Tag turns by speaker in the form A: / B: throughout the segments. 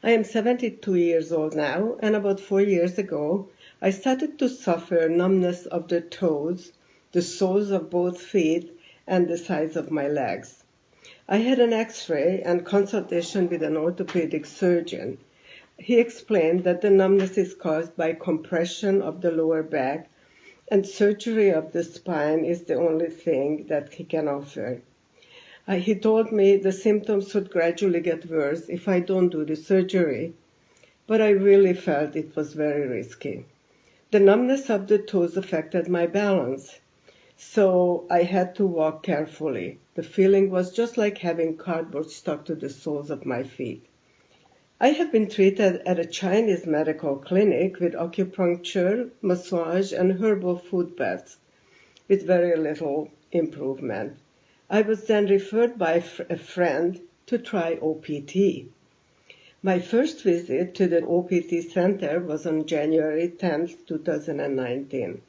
A: I am 72 years old now, and about four years ago, I started to suffer numbness of the toes, the soles of both feet, and the sides of my legs. I had an x-ray and consultation with an orthopedic surgeon. He explained that the numbness is caused by compression of the lower back and surgery of the spine is the only thing that he can offer. Uh, he told me the symptoms would gradually get worse if I don't do the surgery, but I really felt it was very risky. The numbness of the toes affected my balance, so I had to walk carefully. The feeling was just like having cardboard stuck to the soles of my feet. I have been treated at a Chinese medical clinic with acupuncture, massage, and herbal foot baths with very little improvement. I was then referred by a friend to try OPT. My first visit to the OPT center was on January 10, 2019.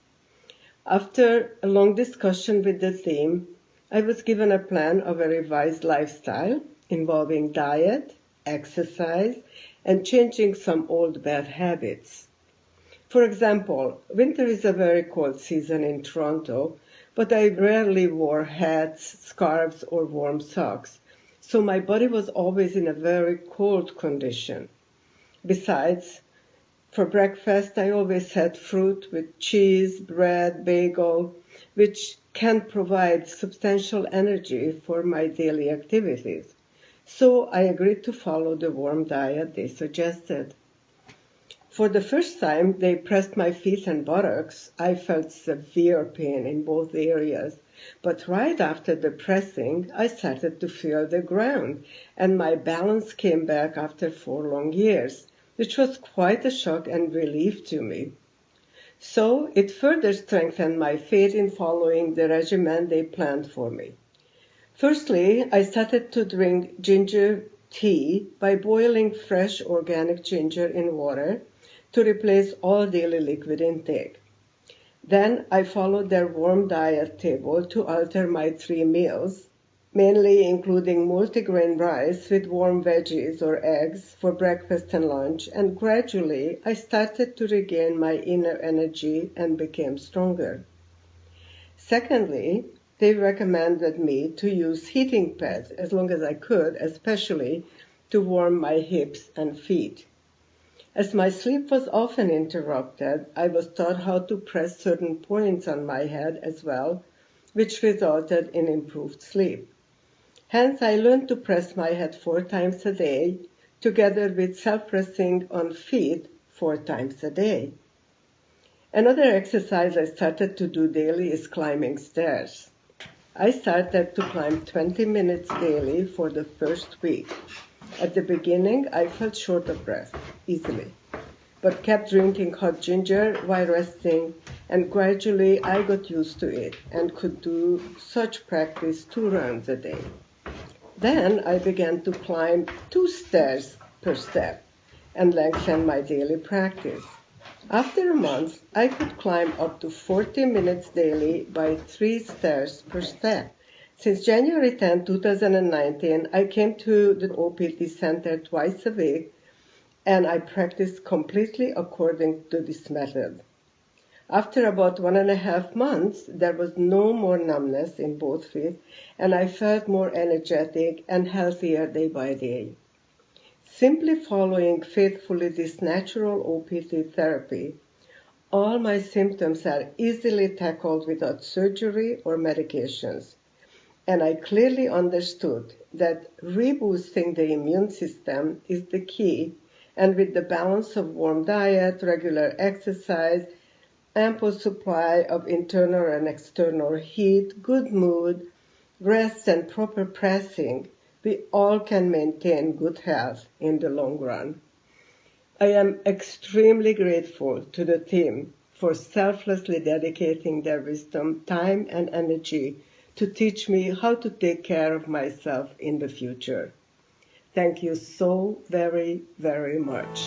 A: After a long discussion with the team, I was given a plan of a revised lifestyle involving diet, exercise, and changing some old bad habits. For example, winter is a very cold season in Toronto, but I rarely wore hats, scarves, or warm socks, so my body was always in a very cold condition. Besides, for breakfast, I always had fruit with cheese, bread, bagel, which can provide substantial energy for my daily activities. So I agreed to follow the warm diet they suggested. For the first time they pressed my feet and buttocks, I felt severe pain in both areas. But right after the pressing, I started to feel the ground, and my balance came back after four long years, which was quite a shock and relief to me. So it further strengthened my faith in following the regimen they planned for me. Firstly, I started to drink ginger tea by boiling fresh organic ginger in water to replace all daily liquid intake. Then I followed their warm diet table to alter my three meals, mainly including multigrain rice with warm veggies or eggs for breakfast and lunch, and gradually I started to regain my inner energy and became stronger. Secondly, they recommended me to use heating pads as long as I could, especially to warm my hips and feet. As my sleep was often interrupted, I was taught how to press certain points on my head as well, which resulted in improved sleep. Hence, I learned to press my head four times a day, together with self-pressing on feet four times a day. Another exercise I started to do daily is climbing stairs. I started to climb 20 minutes daily for the first week. At the beginning, I felt short of breath easily, but kept drinking hot ginger while resting, and gradually I got used to it and could do such practice two rounds a day. Then I began to climb two stairs per step and lengthen my daily practice. After a month, I could climb up to 40 minutes daily by three stairs per step. Since January 10, 2019, I came to the OPT center twice a week and I practiced completely according to this method. After about one and a half months, there was no more numbness in both feet and I felt more energetic and healthier day by day. Simply following faithfully this natural OPT therapy, all my symptoms are easily tackled without surgery or medications and I clearly understood that reboosting the immune system is the key, and with the balance of warm diet, regular exercise, ample supply of internal and external heat, good mood, rest, and proper pressing, we all can maintain good health in the long run. I am extremely grateful to the team for selflessly dedicating their wisdom, time, and energy to teach me how to take care of myself in the future. Thank you so very, very much.